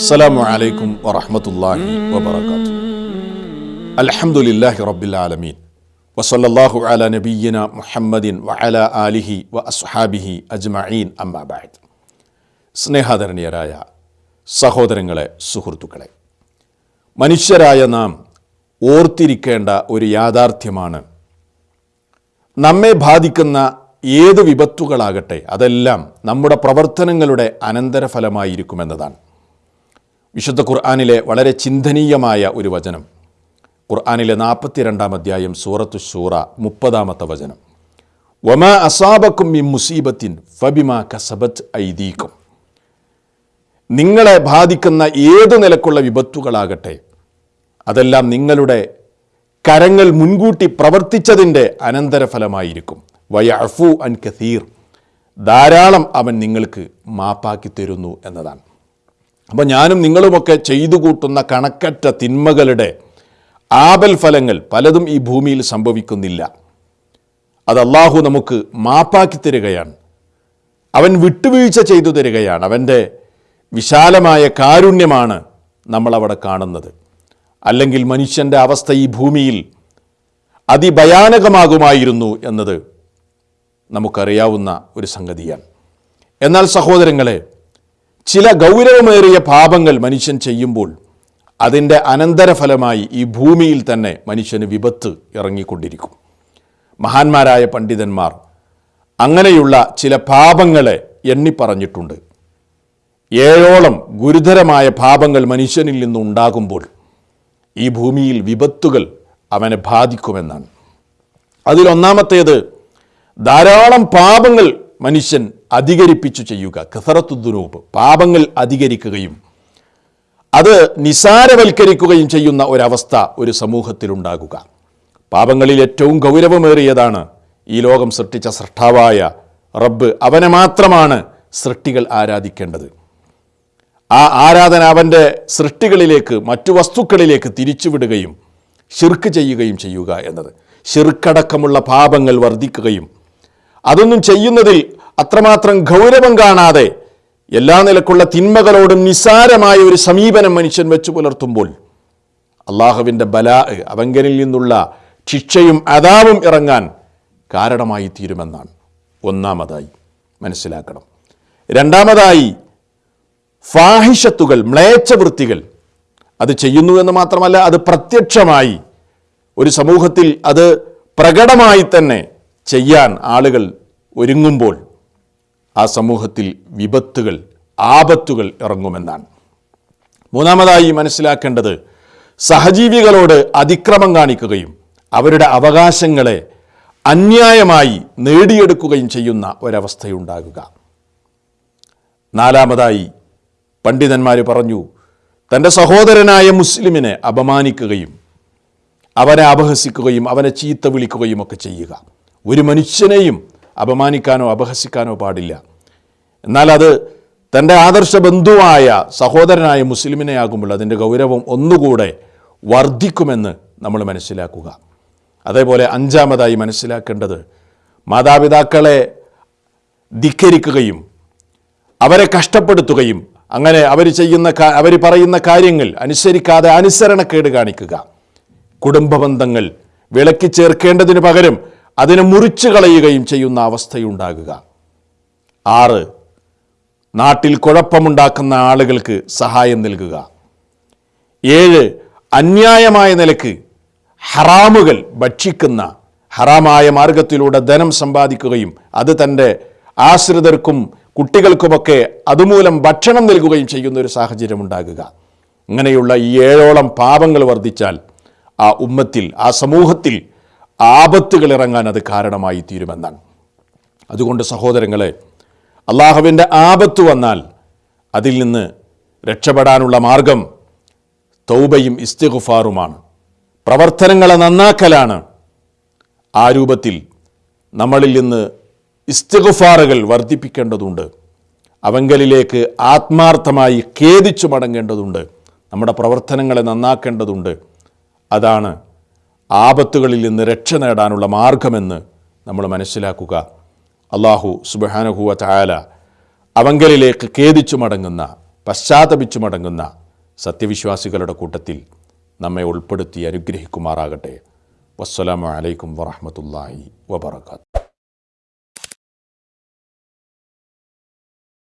السلام عليكم ورحمة الله وبركاته الحمد لله رب العالمين وصلى الله على نبينا محمد وعلى آله وأصحابه أجمعين أما بعد സ്നേഹാദരണീയരായ സഹോദരങ്ങളെ സുഹൃത്തുക്കളെ മനുഷ്യരായ നാം ഓർത്തിരിക്കേണ്ട ഒരു യാഥാർത്ഥ്യമാണ് നമ്മെ ബാധിക്കുന്ന ഏത് വിപത്തുകളാകട്ടെ അതെല്ലാം നമ്മുടെ പ്രവർത്തനങ്ങളുടെ അനന്തരഫലമായിരിക്കുമെന്നതാണ് വിശുദ്ധ ഖുർആാനിലെ വളരെ ചിന്തനീയമായ ഒരു വചനം. ഖുർആാനിലെ നാൽപ്പത്തിരണ്ടാം അധ്യായം സൂറത്തു ഷൂറ മുപ്പതാമത്തെ വചനം. വമ അസാബക്കും ഈ മുസീബത്തിൻ ഫബിമ കസബത്ത് ഐദീക്കും. നിങ്ങളെ ബാധിക്കുന്ന ഏതു നിലക്കുള്ള വിപത്തുകളാകട്ടെ അതെല്ലാം നിങ്ങളുടെ കരങ്ങൾ മുൻകൂട്ടി പ്രവർത്തിച്ചതിന്റെ അനന്തരഫലമായിരിക്കും. വയഫു അൻ കഥീർ ധാരാളം അവൻ നിങ്ങൾക്ക് മാപ്പാക്കി തരുന്നു എന്നതാണ്. അപ്പോൾ ഞാനും നിങ്ങളുമൊക്കെ ചെയ്തു കൂട്ടുന്ന കണക്കറ്റ തിന്മകളുടെ ആപൽ ഫലങ്ങൾ പലതും ഈ ഭൂമിയിൽ സംഭവിക്കുന്നില്ല. അത് അള്ളാഹു നമുക്ക് മാപ്പാക്കി തരികയാണ്. അവൻ വിട്ടുവീഴ്ച ചെയ്തു തരികയാണ്. അവന്റെ വിശാലമായ കാരുണ്യമാണ് നമ്മളവിടെ കാണുന്നത്. അല്ലെങ്കിൽ മനുഷ്യന്റെ അവസ്ഥ ഈ ഭൂമിയിൽ അതിഭയാനകമാകുമായിരുന്നു എന്നത് നമുക്കറിയാവുന്ന ഒരു സംഗതിയാണ്. എന്നാൽ സഹോദരങ്ങളെ ചില ഗൗരവമേറിയ പാപങ്ങൾ മനുഷ്യൻ ചെയ്യുമ്പോൾ അതിന്റെ അനന്തരഫലമായി ഈ ഭൂമിയിൽ തന്നെ മനുഷ്യന് വിപത്ത് ഇറങ്ങിക്കൊണ്ടിരിക്കും. മഹാന്മാരായ പണ്ഡിതന്മാർ അങ്ങനെയുള്ള ചില പാപങ്ങളെ എണ്ണിപ്പറഞ്ഞിട്ടുണ്ട്. ഏഴോളം ഗുരുതരമായ പാപങ്ങൾ മനുഷ്യനിൽ നിന്നുണ്ടാകുമ്പോൾ ഈ ഭൂമിയിൽ വിപത്തുകൾ അവനെ ബാധിക്കുമെന്നാണ്. അതിലൊന്നാമത്തേത് ധാരാളം പാപങ്ങൾ മനുഷ്യൻ അധികരിപ്പിച്ചു ചെയ്യുക. കസറത്തുദ്ദുനൂപ്പ് പാപങ്ങൾ അധികരിക്കുകയും അത് നിസാരവൽക്കരിക്കുകയും ചെയ്യുന്ന ഒരവസ്ഥ ഒരു സമൂഹത്തിലുണ്ടാകുക. പാപങ്ങളിൽ ഏറ്റവും ഗൗരവമേറിയതാണ് ഈ ലോകം സൃഷ്ടിച്ച സൃഷ്ടാവായ റബ്ബ്. അവനെ മാത്രമാണ് സൃഷ്ടികൾ ആരാധിക്കേണ്ടത്. ആ ആരാധന അവന്റെ സൃഷ്ടികളിലേക്ക് മറ്റു വസ്തുക്കളിലേക്ക് തിരിച്ചുവിടുകയും ഷിർക്ക് ചെയ്യുകയും ചെയ്യുക എന്നത്. ഷിർക്കടക്കമുള്ള പാപങ്ങൾ വർദ്ധിക്കുകയും. അതൊന്നും ചെയ്യുന്നതിൽ അത്രമാത്രം ഗൗരവം കാണാതെ എല്ലാ നിലക്കുള്ള തിന്മകളോടും നിസ്സാരമായ ഒരു സമീപനം മനുഷ്യൻ വെച്ചു പുലർത്തുമ്പോൾ അള്ളാഹുവിന്റെ ബലാ അവങ്കനിൽ നിന്നുള്ള ശിക്ഷയും അതാവും ഇറങ്ങാൻ കാരണമായി തീരുമെന്നാണ് ഒന്നാമതായി മനസ്സിലാക്കണം. രണ്ടാമതായി ഫാഹിഷത്തുകൾ മ്ലേച്ഛവൃത്തികൾ അത് ചെയ്യുന്നു എന്ന് മാത്രമല്ല അത് പ്രത്യക്ഷമായി ഒരു സമൂഹത്തിൽ അത് പ്രകടമായി തന്നെ ചെയ്യാൻ ആളുകൾ ഒരുങ്ങുമ്പോൾ ആ സമൂഹത്തിൽ വിപത്തുകൾ ആപത്തുകൾ ഇറങ്ങുമെന്നാണ്. മൂന്നാമതായി മനസ്സിലാക്കേണ്ടത് സഹജീവികളോട് അതിക്രമം കാണിക്കുകയും അവരുടെ അവകാശങ്ങളെ അന്യായമായി നേടിയെടുക്കുകയും ചെയ്യുന്ന ഒരവസ്ഥയുണ്ടാകുക. നാലാമതായി പണ്ഡിതന്മാർ പറഞ്ഞു തന്റെ സഹോദരനായ മുസ്ലിമിനെ അപമാനിക്കുകയും അവനെ അപഹസിക്കുകയും അവനെ ചീത്ത വിളിക്കുകയും ഒക്കെ ചെയ്യുക. ഒരു മനുഷ്യനെയും അപമാനിക്കാനോ അപഹസിക്കാനോ പാടില്ല. എന്നാൽ അത് തന്റെ ആദർശ ബന്ധുവായ സഹോദരനായ മുസ്ലിമിനെ ആകുമ്പോൾ അതിന്റെ ഗൗരവം ഒന്നുകൂടെ വർദ്ധിക്കുമെന്ന് നമ്മൾ മനസ്സിലാക്കുക. അതേപോലെ അഞ്ചാമതായി മനസ്സിലാക്കേണ്ടത് മാതാപിതാക്കളെ ധിക്കരിക്കുകയും അവരെ കഷ്ടപ്പെടുത്തുകയും അങ്ങനെ അവർ ചെയ്യുന്ന അവർ പറയുന്ന കാര്യങ്ങൾ അനുസരിക്കാതെ അനുസരണക്കേട് കാണിക്കുക. കുടുംബ ബന്ധങ്ങൾ വിളക്കി ചേർക്കേണ്ടതിന് പകരം അതിനെ മുറിച്ചു കളയുകയും ചെയ്യുന്ന അവസ്ഥയുണ്ടാകുക. ആറ് നാട്ടിൽ കുഴപ്പമുണ്ടാക്കുന്ന ആളുകൾക്ക് സഹായം നൽകുക. ഏഴ് അന്യായമായ നിലയ്ക്ക് ഹറാമുകൾ ഭക്ഷിക്കുന്ന ഹറാമായ മാർഗത്തിലൂടെ ധനം സമ്പാദിക്കുകയും അത് തന്റെ ആശ്രിതർക്കും കുട്ടികൾക്കുമൊക്കെ അതുമൂലം ഭക്ഷണം നൽകുകയും ചെയ്യുന്ന ഒരു സാഹചര്യം ഉണ്ടാകുക. ഇങ്ങനെയുള്ള ഈ ഏഴോളം പാപങ്ങൾ വർദ്ധിച്ചാൽ ആ ഉമ്മത്തിൽ ആ സമൂഹത്തിൽ ആപത്തുകൾ ഇറങ്ങാൻ അത് കാരണമായി തീരുമെന്നാണ്. അതുകൊണ്ട് സഹോദരങ്ങളെ അള്ളാഹുവിന്റെ ആപത്ത് വന്നാൽ അതിൽ നിന്ന് രക്ഷപ്പെടാനുള്ള മാർഗം തൗബയും ഇസ്തിഗുഫാറുമാണ്. പ്രവർത്തനങ്ങളെ നന്നാക്കലാണ്. ആ രൂപത്തിൽ നമ്മളിൽ നിന്ന് ഇസ്തിഗുഫാറുകൾ വർദ്ധിപ്പിക്കേണ്ടതുണ്ട്. അവങ്കലിലേക്ക് ആത്മാർത്ഥമായി ഖേദിച്ചു മടങ്ങേണ്ടതുണ്ട്. നമ്മുടെ പ്രവർത്തനങ്ങളെ നന്നാക്കേണ്ടതുണ്ട്. അതാണ് ആപത്തുകളിൽ നിന്ന് രക്ഷ നേടാനുള്ള മാർഗമെന്ന് നമ്മൾ മനസ്സിലാക്കുക. അള്ളാഹു സുബഹാനുഹുവ ചായാല അവങ്കലിലേക്ക് ഖേദിച്ചു മടങ്ങുന്ന പശ്ചാത്തപിച്ചു മടങ്ങുന്ന സത്യവിശ്വാസികളുടെ കൂട്ടത്തിൽ നമ്മെ ഉൾപ്പെടുത്തി അനുഗ്രഹിക്കുമാറാകട്ടെ. വസ്സലാമലൈക്കും വറഹമത്തല്ലാഹി വബർക്കാത്തു